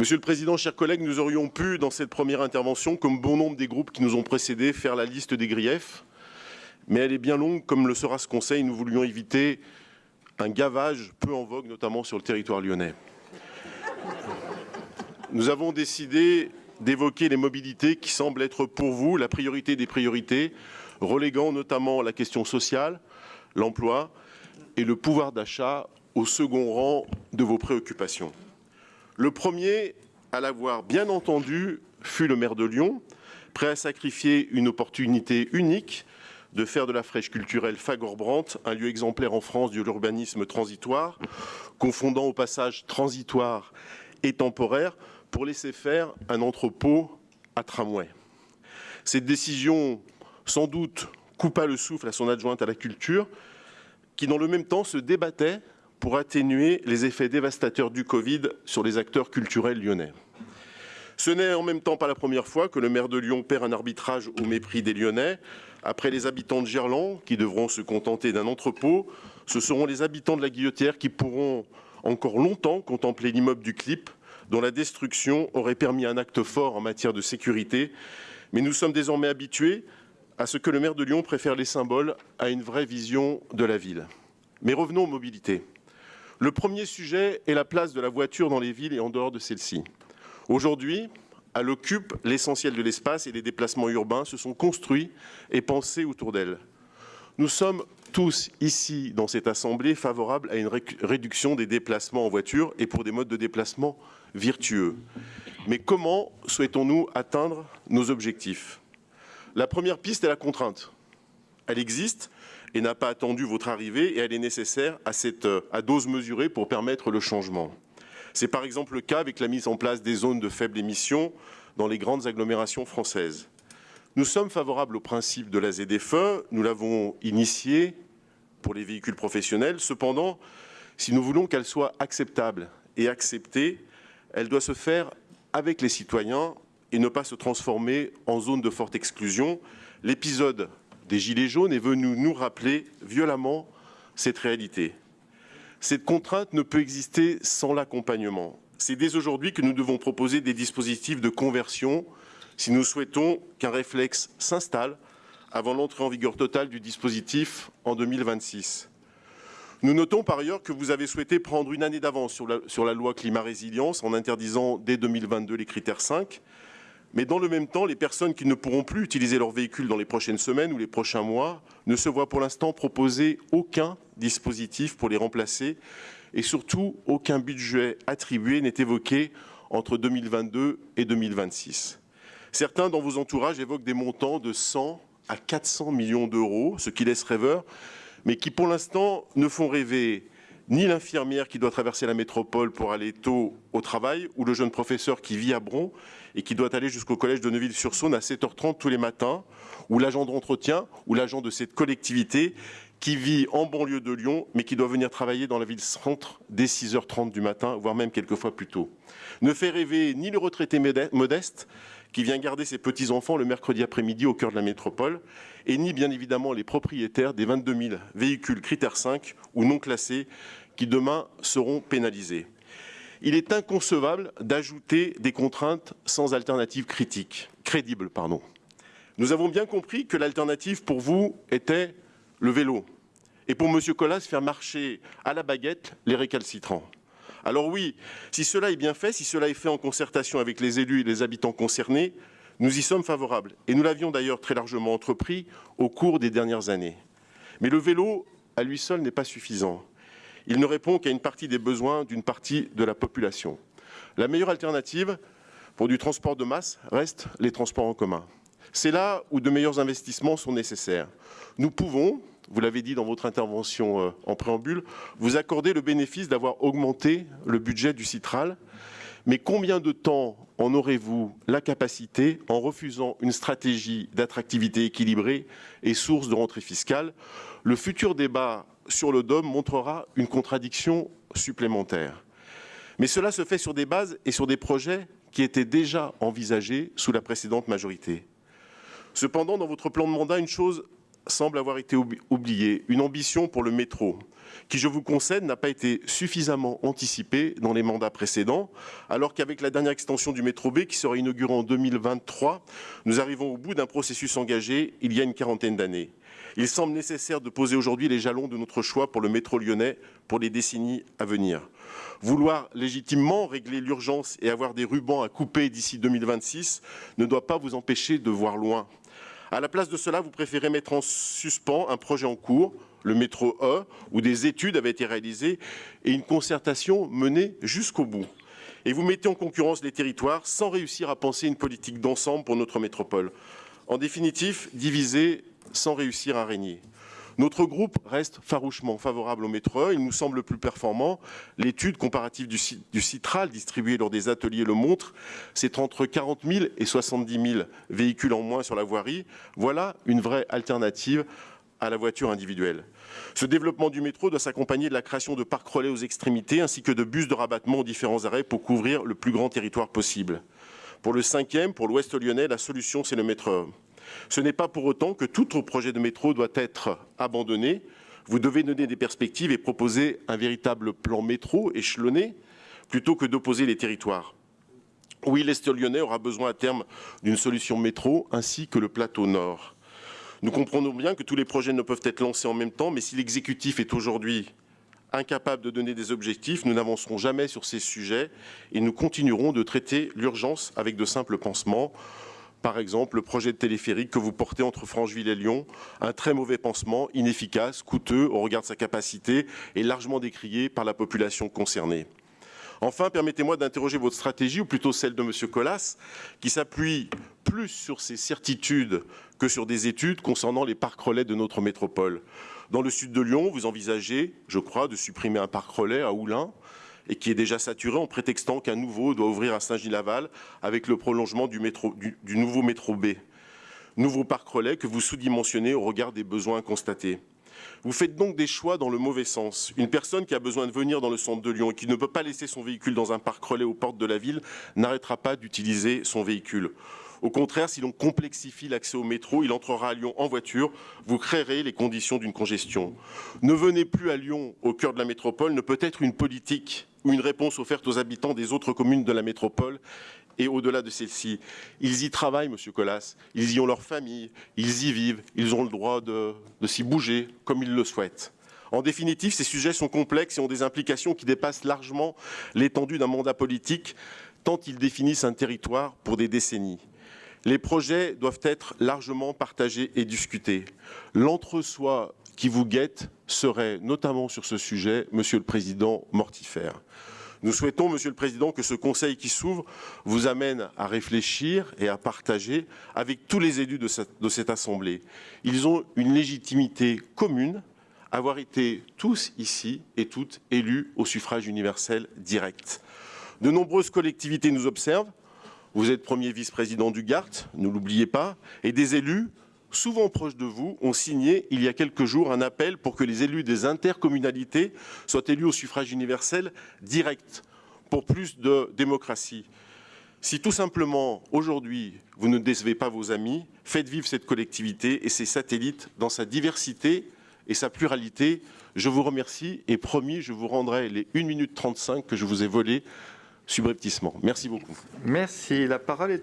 Monsieur le Président, chers collègues, nous aurions pu, dans cette première intervention, comme bon nombre des groupes qui nous ont précédés, faire la liste des griefs, mais elle est bien longue, comme le sera ce Conseil. Nous voulions éviter un gavage peu en vogue, notamment sur le territoire lyonnais. Nous avons décidé d'évoquer les mobilités qui semblent être pour vous la priorité des priorités, reléguant notamment la question sociale, l'emploi et le pouvoir d'achat au second rang de vos préoccupations. Le premier à l'avoir bien entendu fut le maire de Lyon, prêt à sacrifier une opportunité unique de faire de la fraîche culturelle Fagor-Brandt un lieu exemplaire en France de l'urbanisme transitoire, confondant au passage transitoire et temporaire pour laisser faire un entrepôt à tramway. Cette décision, sans doute, coupa le souffle à son adjointe à la culture, qui dans le même temps se débattait pour atténuer les effets dévastateurs du Covid sur les acteurs culturels lyonnais. Ce n'est en même temps pas la première fois que le maire de Lyon perd un arbitrage au mépris des Lyonnais. Après les habitants de Gerland, qui devront se contenter d'un entrepôt, ce seront les habitants de la Guillotière qui pourront encore longtemps contempler l'immeuble du Clip, dont la destruction aurait permis un acte fort en matière de sécurité. Mais nous sommes désormais habitués à ce que le maire de Lyon préfère les symboles à une vraie vision de la ville. Mais revenons aux mobilités. Le premier sujet est la place de la voiture dans les villes et en dehors de celles-ci. Aujourd'hui, elle occupe l'essentiel de l'espace et les déplacements urbains se sont construits et pensés autour d'elle. Nous sommes tous ici, dans cette Assemblée, favorables à une réduction des déplacements en voiture et pour des modes de déplacement vertueux. Mais comment souhaitons-nous atteindre nos objectifs? La première piste est la contrainte. Elle existe, et n'a pas attendu votre arrivée et elle est nécessaire à, cette, euh, dose mesurée pour permettre le changement. C'est par exemple le cas avec la mise en place des zones de faible émission dans les grandes agglomérations françaises. Nous sommes favorables au principe de la ZFE, nous l'avons initié pour les véhicules professionnels. Cependant, si nous voulons qu'elle soit acceptable et acceptée, elle doit se faire avec les citoyens et ne pas se transformer en zone de forte exclusion. L'épisode des Gilets jaunes est venu nous rappeler violemment cette réalité. Cette contrainte ne peut exister sans l'accompagnement. C'est dès aujourd'hui que nous devons proposer des dispositifs de conversion si nous souhaitons qu'un réflexe s'installe avant l'entrée en vigueur totale du dispositif en 2026. Nous notons par ailleurs que vous avez souhaité prendre une année d'avance sur la, sur la loi climat résilience en interdisant dès 2022 les critères 5 mais dans le même temps, les personnes qui ne pourront plus utiliser leur véhicule dans les prochaines semaines ou les prochains mois ne se voient pour l'instant proposer aucun dispositif pour les remplacer et surtout aucun budget attribué n'est évoqué entre 2022 et 2026. Certains dans vos entourages évoquent des montants de 100 à 400 millions d'euros, ce qui laisse rêveur, mais qui pour l'instant ne font rêver ni l'infirmière qui doit traverser la métropole pour aller tôt au travail, ou le jeune professeur qui vit à Bron et qui doit aller jusqu'au collège de Neuville-sur-Saône à 7h30 tous les matins, ou l'agent d'entretien, ou l'agent de cette collectivité qui vit en banlieue de Lyon, mais qui doit venir travailler dans la ville centre dès 6h30 du matin, voire même quelquefois plus tôt. Ne fait rêver ni le retraité modeste, qui vient garder ses petits-enfants le mercredi après-midi au cœur de la métropole, et ni bien évidemment les propriétaires des 22 000 véhicules critères 5 ou non classés qui demain seront pénalisés. Il est inconcevable d'ajouter des contraintes sans alternative critique, crédible. Pardon. Nous avons bien compris que l'alternative pour vous était le vélo. Et pour M. Collas, faire marcher à la baguette les récalcitrants. Alors oui, si cela est bien fait, si cela est fait en concertation avec les élus et les habitants concernés, nous y sommes favorables. Et nous l'avions d'ailleurs très largement entrepris au cours des dernières années. Mais le vélo, à lui seul, n'est pas suffisant. Il ne répond qu'à une partie des besoins d'une partie de la population. La meilleure alternative pour du transport de masse reste les transports en commun. C'est là où de meilleurs investissements sont nécessaires. Nous pouvons, vous l'avez dit dans votre intervention euh, en préambule, vous accorder le bénéfice d'avoir augmenté le budget du Citral. Mais combien de temps en aurez-vous la capacité en refusant une stratégie d'attractivité équilibrée et source de rentrée fiscale? Le futur débat sur le DOM montrera une contradiction supplémentaire. Mais cela se fait sur des bases et sur des projets qui étaient déjà envisagés sous la précédente majorité. Cependant, dans votre plan de mandat, une chose semble avoir été oubliée, une ambition pour le métro, qui, je vous concède, n'a pas été suffisamment anticipée dans les mandats précédents, alors qu'avec la dernière extension du métro B, qui sera inaugurée en 2023, nous arrivons au bout d'un processus engagé il y a une quarantaine d'années. Il semble nécessaire de poser aujourd'hui les jalons de notre choix pour le métro lyonnais pour les décennies à venir. Vouloir légitimement régler l'urgence et avoir des rubans à couper d'ici 2026 ne doit pas vous empêcher de voir loin. À la place de cela, vous préférez mettre en suspens un projet en cours, le métro E, où des études avaient été réalisées et une concertation menée jusqu'au bout. Et vous mettez en concurrence les territoires sans réussir à penser une politique d'ensemble pour notre métropole. En définitive, diviser sans réussir à régner. Notre groupe reste farouchement favorable au métro. Il nous semble plus performant. L'étude comparative du, Citral distribuée lors des ateliers le montre. C'est entre 40 000 et 70 000 véhicules en moins sur la voirie. Voilà une vraie alternative à la voiture individuelle. Ce développement du métro doit s'accompagner de la création de parcs relais aux extrémités ainsi que de bus de rabattement aux différents arrêts pour couvrir le plus grand territoire possible. Pour le cinquième, pour l'ouest lyonnais, la solution c'est le métro. Ce n'est pas pour autant que tout projet de métro doit être abandonné. Vous devez donner des perspectives et proposer un véritable plan métro échelonné plutôt que d'opposer les territoires. Oui, l'Est lyonnais aura besoin à terme d'une solution métro ainsi que le plateau nord. Nous comprenons bien que tous les projets ne peuvent être lancés en même temps, mais si l'exécutif est aujourd'hui incapable de donner des objectifs, nous n'avancerons jamais sur ces sujets et nous continuerons de traiter l'urgence avec de simples pansements. Par exemple, le projet de téléphérique que vous portez entre Francheville et Lyon, un très mauvais pansement, inefficace, coûteux au regard de sa capacité et largement décrié par la population concernée. Enfin, permettez-moi d'interroger votre stratégie, ou plutôt celle de M. Collas, qui s'appuie plus sur ses certitudes que sur des études concernant les parcs relais de notre métropole. Dans le sud de Lyon, vous envisagez, je crois, de supprimer un parc relais à Oulin, et qui est déjà saturé en prétextant qu'un nouveau doit ouvrir à Saint-Gilles-Laval avec le prolongement du, du nouveau métro B. Nouveau parc relais que vous sous-dimensionnez au regard des besoins constatés. Vous faites donc des choix dans le mauvais sens. Une personne qui a besoin de venir dans le centre de Lyon et qui ne peut pas laisser son véhicule dans un parc relais aux portes de la ville n'arrêtera pas d'utiliser son véhicule. Au contraire, si l'on complexifie l'accès au métro, il entrera à Lyon en voiture, vous créerez les conditions d'une congestion. Ne venez plus à Lyon, au cœur de la métropole, ne peut être une politique ou une réponse offerte aux habitants des autres communes de la métropole et au-delà de celle-ci. Ils y travaillent, Monsieur Collas, ils y ont leur famille, ils y vivent, ils ont le droit de, de s'y bouger comme ils le souhaitent. En définitive, ces sujets sont complexes et ont des implications qui dépassent largement l'étendue d'un mandat politique, tant ils définissent un territoire pour des décennies. Les projets doivent être largement partagés et discutés. L'entre-soi qui vous guette serait, notamment sur ce sujet, Monsieur le Président, mortifère. Nous souhaitons, Monsieur le Président, que ce Conseil qui s'ouvre vous amène à réfléchir et à partager avec tous les élus de cette, de cette Assemblée. Ils ont une légitimité commune, avoir été tous ici et toutes élus au suffrage universel direct. De nombreuses collectivités nous observent. Vous êtes premier vice-président du GART, ne l'oubliez pas, et des élus souvent proches de vous, ont signé il y a quelques jours un appel pour que les élus des intercommunalités soient élus au suffrage universel direct, pour plus de démocratie. Si tout simplement, aujourd'hui, vous ne décevez pas vos amis, faites vivre cette collectivité et ses satellites dans sa diversité et sa pluralité. Je vous remercie et promis, je vous rendrai les 1 minute 35 que je vous ai volées subrepticement. Merci beaucoup. Merci. La parole est